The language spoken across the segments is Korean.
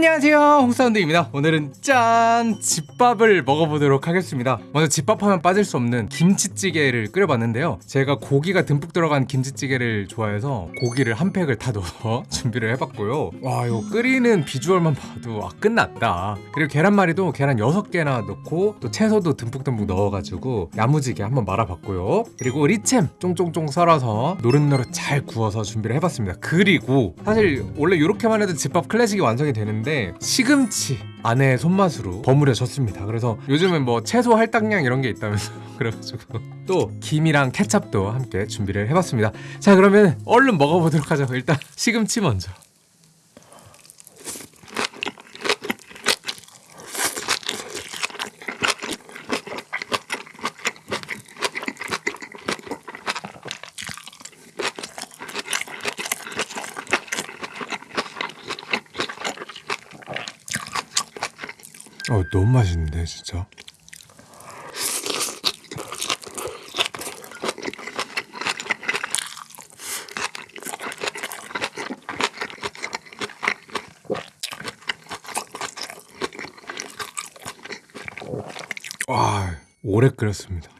안녕하세요. 홍사운드입니다. 오늘은 짠 집밥을 먹어보도록 하겠습니다. 먼저 집밥하면 빠질 수 없는 김치찌개를 끓여봤는데요. 제가 고기가 듬뿍 들어간 김치찌개를 좋아해서 고기를 한 팩을 다 넣어서 준비를 해봤고요. 와 이거 끓이는 비주얼만 봐도 아 끝났다. 그리고 계란말이도 계란 6개나 넣고 또 채소도 듬뿍듬뿍 넣어가지고 야무지게 한번 말아봤고요. 그리고 리챔 쫑쫑쫑 썰어서 노릇노릇 잘 구워서 준비를 해봤습니다. 그리고 사실 원래 이렇게만 해도 집밥 클래식이 완성이 되는데 시금치 아내의 손맛으로 버무려졌습니다. 그래서 요즘은 뭐 채소 할당량 이런 게 있다면서 그래가지고 또 김이랑 케찹도 함께 준비를 해봤습니다. 자 그러면 얼른 먹어보도록 하죠. 일단 시금치 먼저 어 너무 맛있는데 진짜. 와 오래 끓였습니다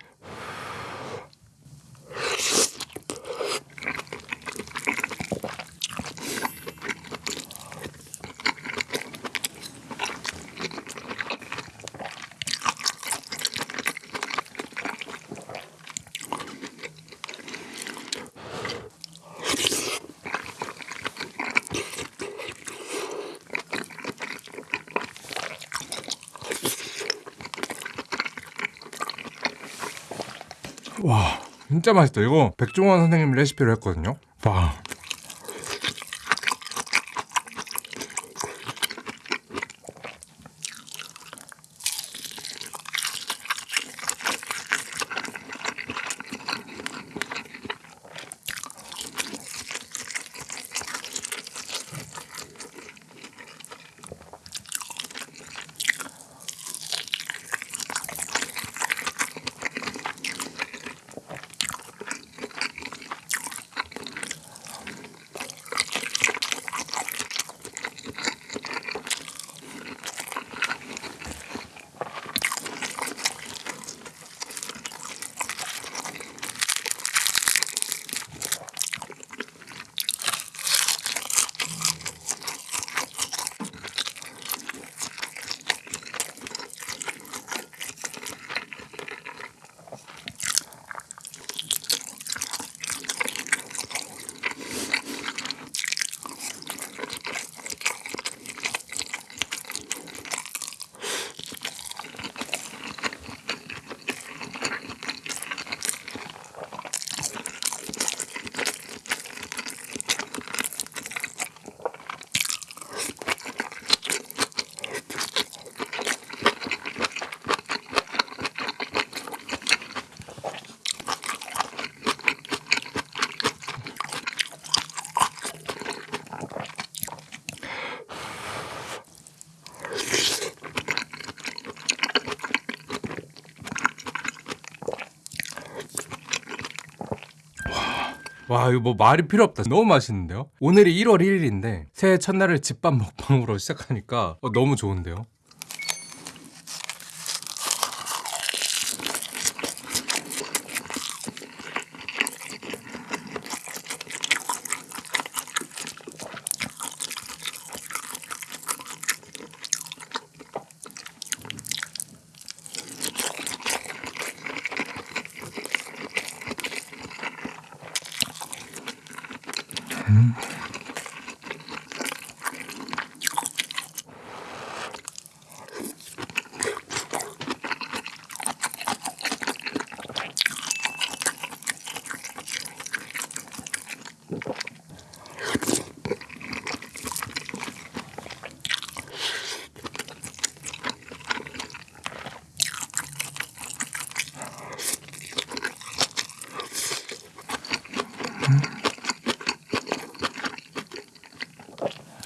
와 진짜 맛있다. 이거 백종원 선생님 레시피로 했거든요. 와 와 이거 뭐 말이 필요 없다. 너무 맛있는데요? 오늘이 1월 1일인데 새해 첫날을 집밥 먹방으로 시작하니까 어, 너무 좋은데요 음.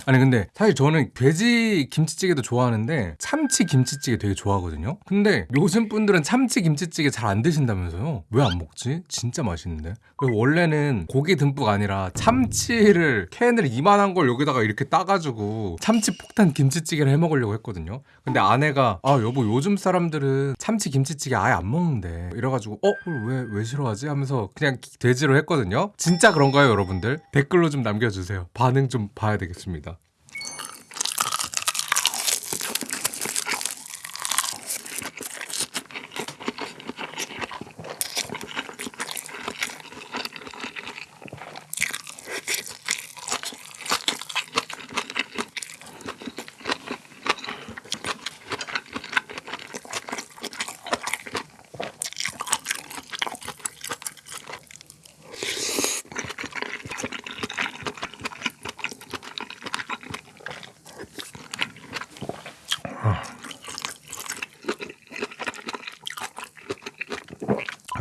아니 근데 사실 저는 돼지 김치찌개도 좋아하는데 참치 김치찌개 되게 좋아하거든요. 근데 요즘 분들은 참치 김치찌개 잘 안 드신다면서요? 왜 안 먹지? 진짜 맛있는데. 원래는 고기 듬뿍 아니라 참치를 캔을 이만한 걸 여기다가 이렇게 따가지고 참치 폭탄 김치찌개를 해 먹으려고 했거든요. 근데 아내가 아 여보 요즘 사람들은 참치 김치찌개 아예 안 먹는데 이래가지고 어 왜왜 왜 싫어하지 하면서 그냥 돼지로 했거든요. 진짜 그런가요 여러분들? 댓글로 좀 남겨주세요. 반응 좀 봐야 되겠습니다.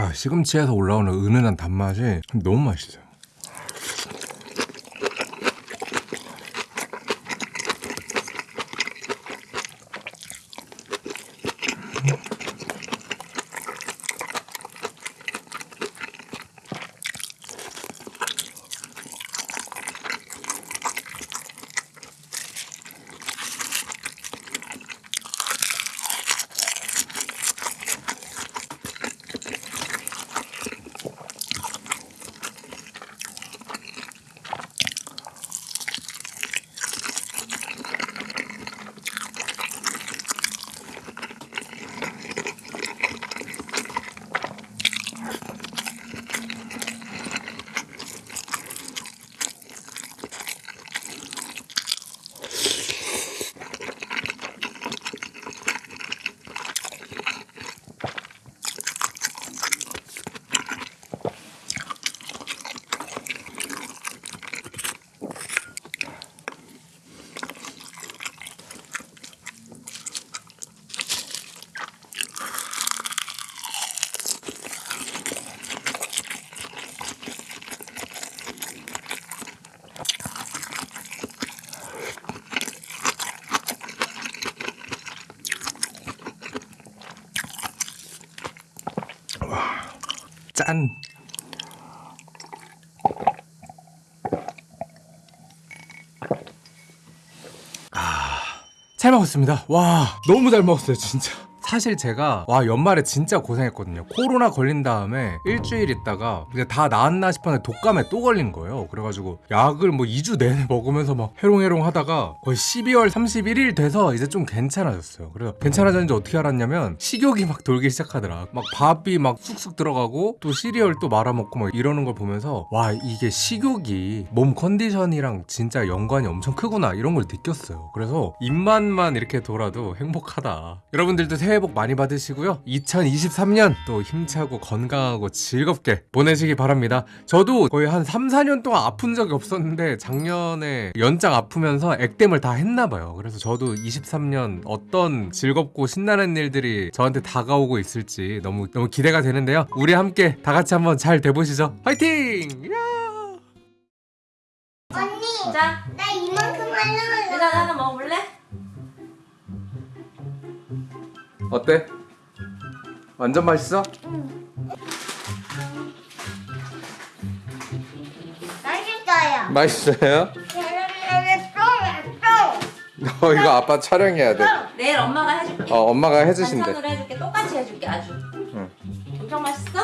아, 시금치에서 올라오는 은은한 단맛이 너무 맛있어요. 짠. 아, 잘 먹었습니다. 와, 너무 잘 먹었어요, 진짜. 사실 제가 와 연말에 진짜 고생했거든요. 코로나 걸린 다음에 일주일 있다가 이제 다 나았나 싶었는데 독감에 또 걸린 거예요. 그래가지고 약을 뭐 2주 내내 먹으면서 막 해롱해롱 하다가 거의 12월 31일 돼서 이제 좀 괜찮아졌어요. 그래서 괜찮아졌는지 어떻게 알았냐면 식욕이 막 돌기 시작하더라. 막 밥이 막 쑥쑥 들어가고 또 시리얼 또 말아먹고 막 이러는 걸 보면서 와 이게 식욕이 몸 컨디션이랑 진짜 연관이 엄청 크구나 이런 걸 느꼈어요. 그래서 입맛만 이렇게 돌아도 행복하다. 여러분들도 새해 복 많이 받으시고요 2023년 또 힘차고 건강하고 즐겁게 보내시기 바랍니다 저도 거의 한 3, 4년 동안 아픈 적이 없었는데 작년에 연장 아프면서 액땜을 다 했나봐요 그래서 저도 23년 어떤 즐겁고 신나는 일들이 저한테 다가오고 있을지 너무 너무 기대가 되는데요 우리 함께 다 같이 한번 잘 돼보시죠 화이팅! 야! 언니, 자, 나 이만큼 하려면 일단 하나 먹어볼래? 어때? 완전 맛있어? 맛있어요. 맛있어요? 계란말이 또 맛있어. 어 이거 아빠 촬영해야 돼 내일 엄마가 해줄게. 어, 엄마가 해주신대 반찬으로 해줄게. 똑같이 해줄게 아주. 응. 엄청 맛있어?